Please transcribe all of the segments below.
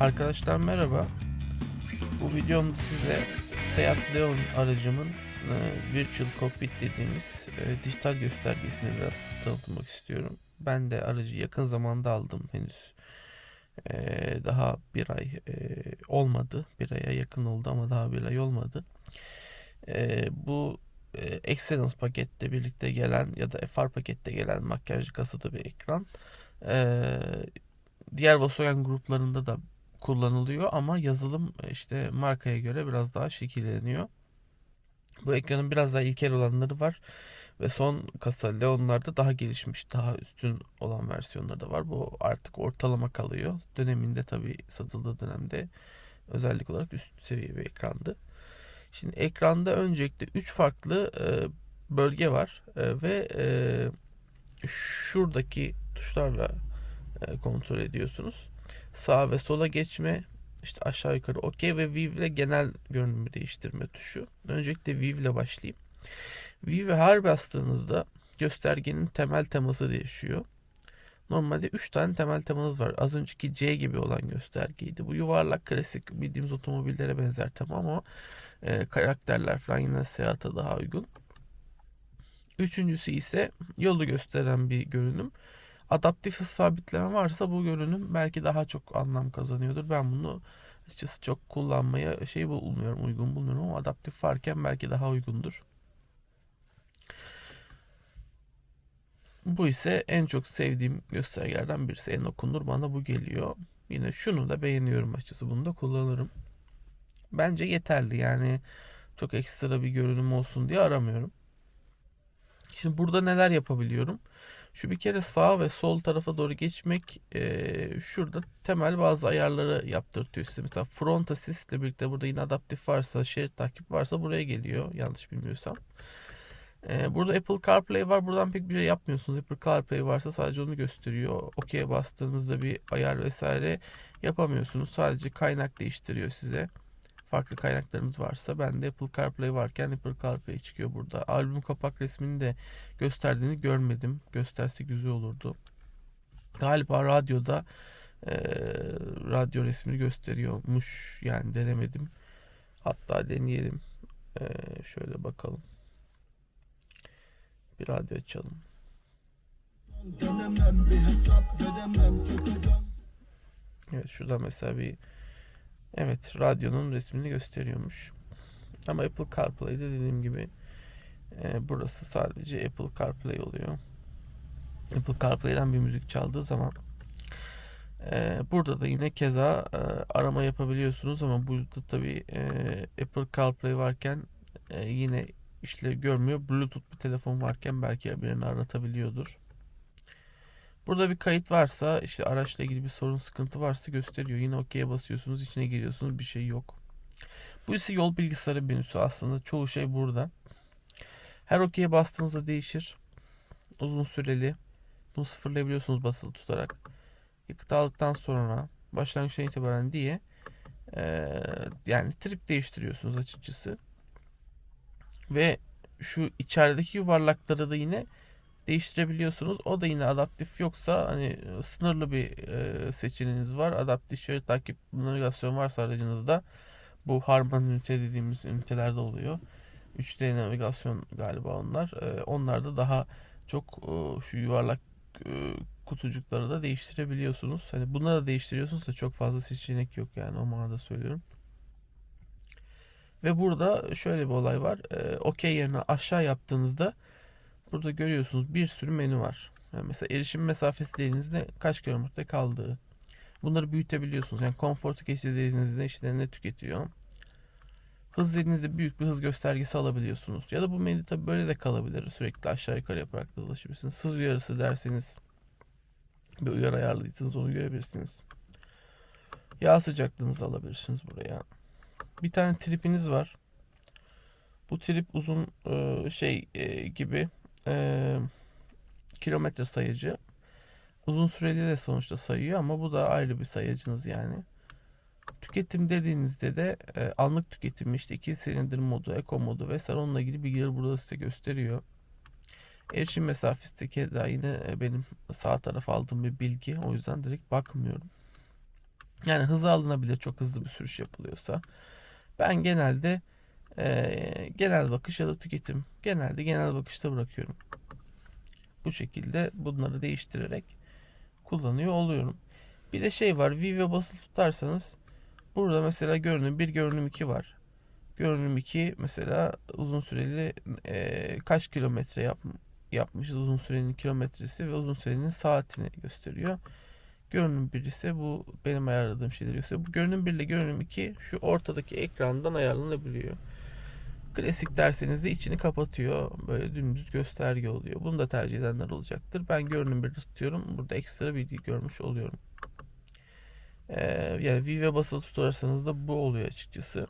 Arkadaşlar merhaba. Bu videomda size Seat Leon aracımın e, Virtual Cockpit dediğimiz e, dijital göstergesini biraz tanıtmak istiyorum. Ben de aracı yakın zamanda aldım henüz. E, daha bir ay e, olmadı. Bir aya yakın oldu ama daha bir ay olmadı. E, bu e, Excellence pakette birlikte gelen ya da FR pakette gelen makyajlı kasada bir ekran. E, diğer Volkswagen gruplarında da kullanılıyor ama yazılım işte markaya göre biraz daha şekilleniyor. Bu ekranın biraz daha ilkel olanları var ve son kasa Leon'larda daha gelişmiş, daha üstün olan versiyonları da var. Bu artık ortalama kalıyor. Döneminde tabi satıldığı dönemde özellik olarak üst seviye bir ekrandı. Şimdi ekranda öncelikle 3 farklı e, bölge var e, ve e, şuradaki tuşlarla e, kontrol ediyorsunuz. Sağa ve sola geçme, işte aşağı yukarı OK ve View ile genel görünümü değiştirme tuşu. Öncelikle View ile başlayayım. View'e her bastığınızda göstergenin temel teması değişiyor. Normalde 3 tane temel temanız var. Az önceki C gibi olan göstergeydi. Bu yuvarlak klasik bildiğimiz otomobillere benzer tema ama e, karakterler falan yine seyahate daha uygun. Üçüncüsü ise yolu gösteren bir görünüm adaptif hız sabitleme varsa bu görünüm belki daha çok anlam kazanıyordur. Ben bunu açıkçası çok kullanmaya şey bulmuyorum, uygun bulmuyorum ama adaptif varken belki daha uygundur. Bu ise en çok sevdiğim göstergelerden birisi. En okunur bana bu geliyor. Yine şunu da beğeniyorum açıkçası. Bunu da kullanırım. Bence yeterli yani çok ekstra bir görünüm olsun diye aramıyorum. Şimdi burada neler yapabiliyorum? Şu bir kere sağ ve sol tarafa doğru geçmek e, şurada temel bazı ayarları yaptırtıyor size. Mesela front assist ile birlikte burada yine adaptif varsa, şerit takip varsa buraya geliyor yanlış bilmiyorsam. E, burada Apple CarPlay var. Buradan pek bir şey yapmıyorsunuz. Apple CarPlay varsa sadece onu gösteriyor. OK'ye bastığınızda bir ayar vesaire yapamıyorsunuz. Sadece kaynak değiştiriyor size farklı kaynaklarınız varsa ben de Apple CarPlay varken Apple CarPlay çıkıyor burada. Albüm kapak resmini de gösterdiğini görmedim. Gösterse güzel olurdu. Galiba radyoda e, radyo resmini gösteriyormuş. Yani denemedim. Hatta deneyelim. E, şöyle bakalım. Bir radyo açalım. Evet şurada mesela bir Evet radyonun resmini gösteriyormuş. Ama Apple CarPlay'de dediğim gibi e, burası sadece Apple CarPlay oluyor. Apple CarPlay'den bir müzik çaldığı zaman e, burada da yine keza e, arama yapabiliyorsunuz ama burada tabi e, Apple CarPlay varken e, yine işlev görmüyor. Bluetooth bir telefon varken belki birini aratabiliyordur. Burada bir kayıt varsa işte araçla ilgili bir sorun sıkıntı varsa gösteriyor. Yine OK'ye basıyorsunuz içine giriyorsunuz bir şey yok. Bu ise yol bilgisayarı menüsü aslında çoğu şey burada. Her OK'ye bastığınızda değişir. Uzun süreli. Bunu sıfırlayabiliyorsunuz basılı tutarak. Yakıt aldıktan sonra başlangıçtan itibaren diye e, yani trip değiştiriyorsunuz açıkçası. Ve şu içerideki yuvarlakları da yine değiştirebiliyorsunuz. O da yine adaptif yoksa hani e, sınırlı bir e, seçeneğiniz var. Adaptif şerit takip navigasyon varsa aracınızda bu Harman ünite dediğimiz ünitelerde oluyor. 3D navigasyon galiba onlar. E, onlar da daha çok e, şu yuvarlak e, kutucukları da değiştirebiliyorsunuz. Hani bunları da değiştiriyorsunuz da çok fazla seçenek yok yani o manada söylüyorum. Ve burada şöyle bir olay var. E, OK yerine aşağı yaptığınızda Burada görüyorsunuz bir sürü menü var. Yani mesela erişim mesafesi dediğinizde kaç kilometre kaldığı. Bunları büyütebiliyorsunuz. Yani konfortu geçti dediğinizde işte ne tüketiyor. Hız dediğinizde büyük bir hız göstergesi alabiliyorsunuz. Ya da bu menü tabi böyle de kalabilir. Sürekli aşağı yukarı yaparak da dolaşabilirsiniz. Hız uyarısı derseniz bir uyarı ayarladıysanız onu görebilirsiniz. Yağ sıcaklığınızı alabilirsiniz buraya. Bir tane tripiniz var. Bu trip uzun şey gibi e, kilometre sayıcı. Uzun süreli de sonuçta sayıyor ama bu da ayrı bir sayacınız yani. Tüketim dediğinizde de e, anlık tüketim işte iki silindir modu, eko modu vesaire onunla ilgili bilgileri burada size gösteriyor. Erişim mesafesi de daha yine benim sağ tarafa aldığım bir bilgi. O yüzden direkt bakmıyorum. Yani hızı alınabilir çok hızlı bir sürüş yapılıyorsa. Ben genelde e, genel bakış ya da tüketim genelde genel bakışta bırakıyorum. Bu şekilde bunları değiştirerek kullanıyor oluyorum. Bir de şey var Vive basılı tutarsanız burada mesela görünüm 1 görünüm 2 var. Görünüm 2 mesela uzun süreli e, kaç kilometre yap, yapmışız uzun sürenin kilometresi ve uzun sürenin saatini gösteriyor. Görünüm 1 ise bu benim ayarladığım şeyleri gösteriyor. Bu görünüm 1 ile görünüm 2 şu ortadaki ekrandan ayarlanabiliyor. Klasik derseniz de içini kapatıyor. Böyle dümdüz gösterge oluyor. Bunu da tercih edenler olacaktır. Ben görünüm 1'i tutuyorum. Burada ekstra bilgi görmüş oluyorum. Ee, yani Vive basılı tutarsanız da bu oluyor açıkçası.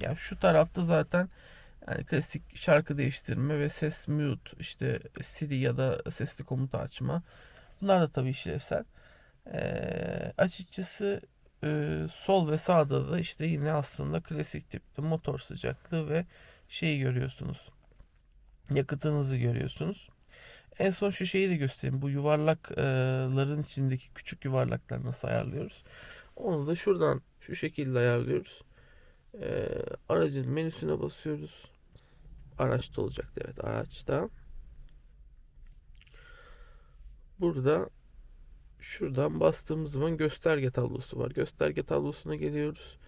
Yani şu tarafta zaten yani klasik şarkı değiştirme ve ses mute işte Siri ya da sesli komuta açma. Bunlar da tabii işlevsel. Ee, açıkçası e, sol ve sağda da işte yine aslında klasik tipte motor sıcaklığı ve şeyi görüyorsunuz. Yakıtınızı görüyorsunuz. En son şu şeyi de göstereyim. Bu yuvarlakların içindeki küçük yuvarlakları nasıl ayarlıyoruz? Onu da şuradan şu şekilde ayarlıyoruz. Ee, aracın menüsüne basıyoruz. Araçta olacaktı evet araçta. Burada şuradan bastığımız zaman gösterge tablosu var. Gösterge tablosuna geliyoruz.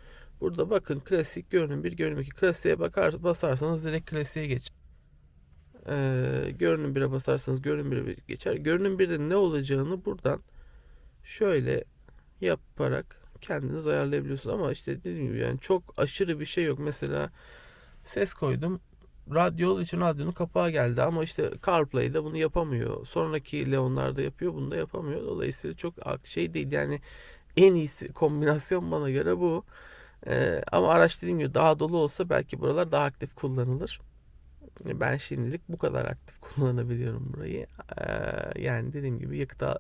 Burada bakın klasik görünüm 1 görünüm 2 klasiğe bakar basarsanız direkt klasiğe geç. Ee, görünüm 1'e basarsanız görünüm 1'e geçer. Görünüm 1'de ne olacağını buradan şöyle yaparak kendiniz ayarlayabiliyorsunuz ama işte dediğim gibi yani çok aşırı bir şey yok. Mesela ses koydum. Radyo için radyonun kapağı geldi ama işte CarPlay'de bunu yapamıyor. Sonraki Leon'larda yapıyor, bunu da yapamıyor. Dolayısıyla çok şey değil yani en iyisi kombinasyon bana göre bu. Ee, ama araç dediğim gibi daha dolu olsa belki buralar daha aktif kullanılır. Ben şimdilik bu kadar aktif kullanabiliyorum burayı. Ee, yani dediğim gibi yakıta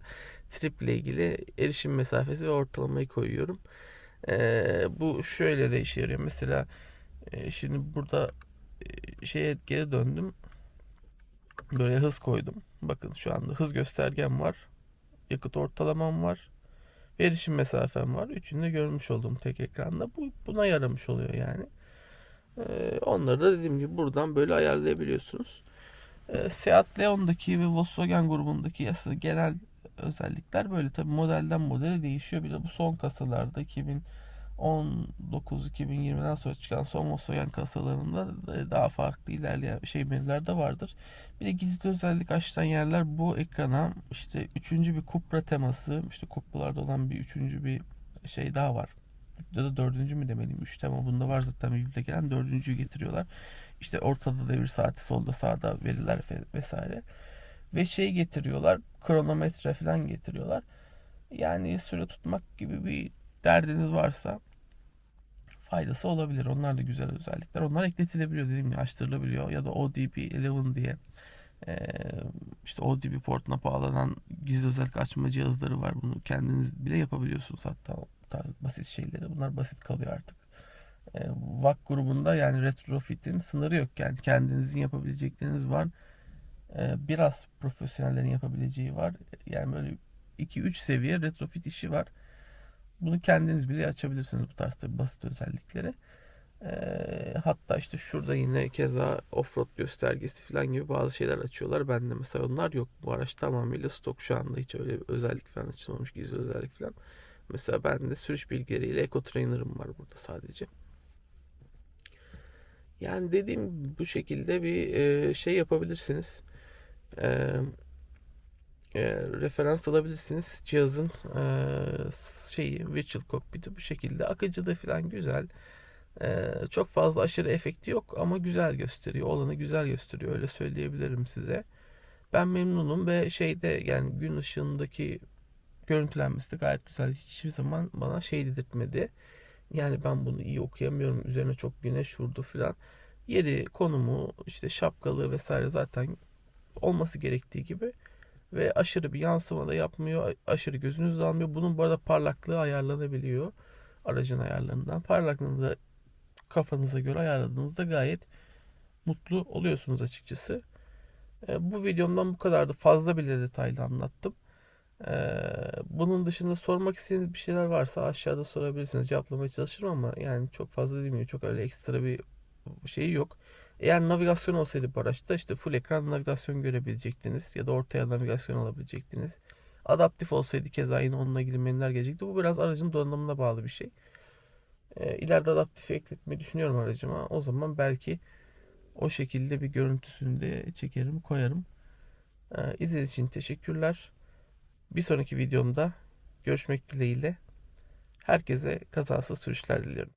trip ile ilgili erişim mesafesi ve ortalamayı koyuyorum. Ee, bu şöyle de işe yarıyor. Mesela e, şimdi burada e, şeye geri döndüm. Böyle hız koydum. Bakın şu anda hız göstergem var. Yakıt ortalamam var. Erişim mesafem var. Üçünü de görmüş olduğum tek ekranda. Bu buna yaramış oluyor yani. Ee, onları da dediğim gibi buradan böyle ayarlayabiliyorsunuz. Ee, Seat Leon'daki ve Volkswagen grubundaki aslında genel özellikler böyle tabi modelden modele değişiyor. Bir de bu son kasalarda 2019-2020'den sonra çıkan son Volkswagen kasalarında daha farklı ilerleyen şey menüler de vardır. Bir de gizli özellik açılan yerler bu ekrana işte üçüncü bir kupra teması işte kupralarda olan bir üçüncü bir şey daha var ya da dördüncü mü demeliyim? Üç tema bunda var zaten birbirine gelen dördüncüyü getiriyorlar. İşte ortada devir saati solda sağda veriler vesaire. Ve şey getiriyorlar kronometre falan getiriyorlar. Yani süre tutmak gibi bir derdiniz varsa faydası olabilir. Onlar da güzel özellikler. Onlar ekletilebiliyor dediğim gibi açtırılabiliyor. Ya da ODP 11 diye işte ODP portuna bağlanan gizli özellik açma cihazları var. Bunu kendiniz bile yapabiliyorsunuz hatta tarz basit şeyleri. Bunlar basit kalıyor artık. E, VAK grubunda yani retrofit'in sınırı yok. Yani kendinizin yapabilecekleriniz var. E, biraz profesyonellerin yapabileceği var. Yani böyle 2-3 seviye retrofit işi var. Bunu kendiniz bile açabilirsiniz bu tarz basit özellikleri. Hatta işte şurada yine keza offroad göstergesi falan gibi bazı şeyler açıyorlar. Bende mesela onlar yok. Bu araç tamamıyla stok şu anda hiç öyle bir özellik falan açılmamış gizli özellik falan. Mesela ben de sürüş bilgileriyle Eco Trainer'ım var burada sadece. Yani dediğim bu şekilde bir şey yapabilirsiniz. E, e, referans alabilirsiniz. Cihazın e, şeyi Virtual Cockpit'i bu şekilde. Akıcı da falan güzel. E, çok fazla aşırı efekti yok ama güzel gösteriyor. Olanı güzel gösteriyor. Öyle söyleyebilirim size. Ben memnunum ve şeyde yani gün ışığındaki görüntülenmesi de gayet güzel. Hiçbir zaman bana şey dedirtmedi. Yani ben bunu iyi okuyamıyorum. Üzerine çok güneş vurdu filan. Yeri, konumu, işte şapkalı vesaire zaten olması gerektiği gibi. Ve aşırı bir yansıma da yapmıyor. Aşırı gözünüz almıyor. Bunun bu arada parlaklığı ayarlanabiliyor. Aracın ayarlarından. Parlaklığını da kafanıza göre ayarladığınızda gayet mutlu oluyorsunuz açıkçası. E, bu videomdan bu kadardı. Fazla bile detaylı anlattım. Ee, bunun dışında sormak istediğiniz bir şeyler varsa aşağıda sorabilirsiniz. Cevaplamaya çalışırım ama yani çok fazla değil mi? Çok öyle ekstra bir şeyi yok. Eğer navigasyon olsaydı bu araçta işte full ekran navigasyon görebilecektiniz ya da ortaya navigasyon alabilecektiniz. Adaptif olsaydı keza yine onunla ilgili menüler gelecekti. Bu biraz aracın donanımına bağlı bir şey. Ee, ileride adaptifi ekletmeyi düşünüyorum aracıma. O zaman belki o şekilde bir görüntüsünü de çekerim, koyarım. Ee, izlediğiniz için teşekkürler. Bir sonraki videomda görüşmek dileğiyle. Herkese kazasız sürüşler diliyorum.